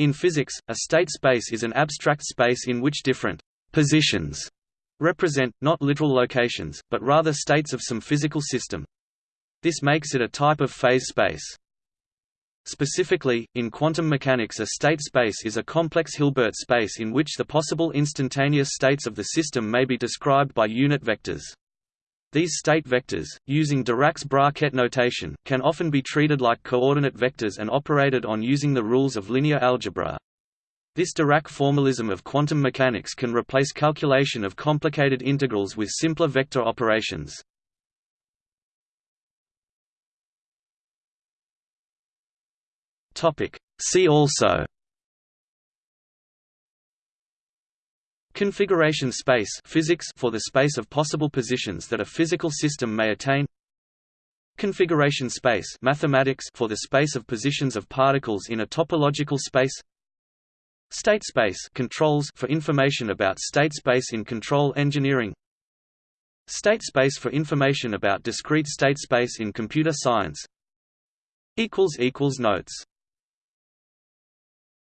In physics, a state space is an abstract space in which different positions represent, not literal locations, but rather states of some physical system. This makes it a type of phase space. Specifically, in quantum mechanics a state space is a complex Hilbert space in which the possible instantaneous states of the system may be described by unit vectors. These state vectors, using Dirac's bracket notation, can often be treated like coordinate vectors and operated on using the rules of linear algebra. This Dirac formalism of quantum mechanics can replace calculation of complicated integrals with simpler vector operations. See also Configuration space physics for the space of possible positions that a physical system may attain. Configuration space mathematics for the space of positions of particles in a topological space. State space controls for information about state space in control engineering. State space for information about discrete state space in computer science. Equals equals Notes